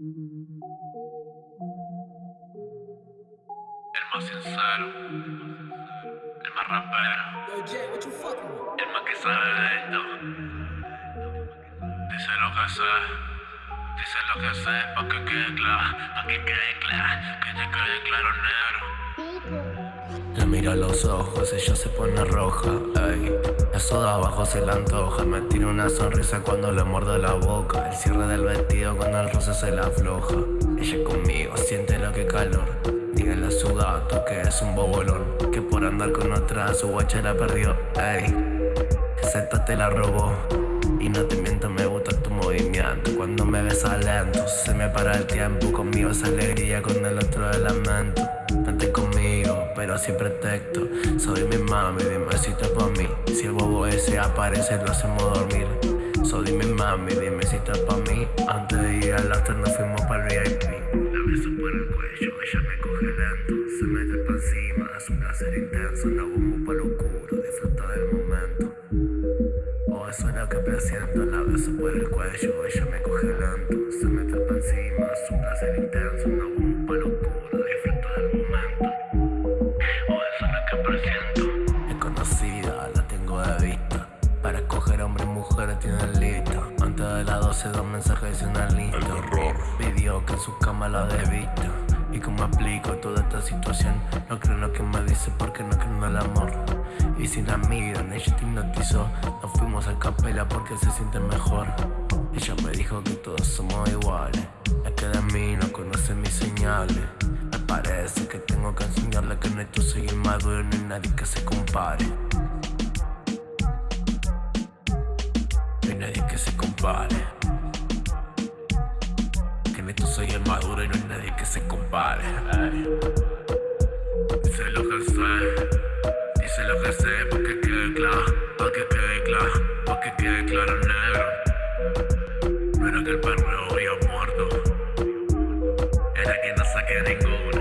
El más sincero, el más rapero, el más que sabe de esto. Dice lo que sé, dice lo que sé, pa' que quede claro, pa' que quede claro, que te quede claro negro. Miro a los ojos, ella se pone roja, ey. Eso de abajo se la antoja, me tira una sonrisa cuando le muerdo la boca. El cierre del vestido cuando el roce se la afloja. Ella conmigo siente lo que calor. Díganle a su gato que es un bobolón, que por andar con otra su guacha la perdió, ey. Esa te la robó. Y no te miento, me gusta tu movimiento Cuando me ves lento, se me para el tiempo Conmigo es alegría, con el otro el lamento Vente conmigo, pero sin pretexto Soy mi mami, dime si estás pa' mí. Si el bobo ese aparece, lo hacemos dormir. Soy mi mami, dime si estás pa' mí. Antes de ir al after nos fuimos para el VIP La beso por el cuello, ella me coge lento. Se mete pa' encima, es un placer intenso. La bombo pa' lo oscuro, disfruta del momento. Eso es lo que presiento. La beso por el cuello, ella me coge lento. Se mete pa' encima, es un placer intenso hombre y mujer tiene listo. Antes de las 12 dos mensajes y una lista. Pidió que en su cama la dé visto. ¿Y cómo explico toda esta situación? No creo en lo que me dice porque no creo en el amor. Y si la miran, ella te hipnotizó. Nos fuimos a capela porque se siente mejor. Ella me dijo que todos somos iguales. Es que de mí no conoce mis señales. Me parece que tengo que enseñarle que en esto soy inmaduro Y no hay nadie que se compare que se compare soy el maduro y no hay nadie que se compare. Dice lo que sé, dice lo que sé, pa' que quede claro, pa' que quede claro, pa' que quede claro negro. No era que el perro había muerto, era que no saqué ninguno.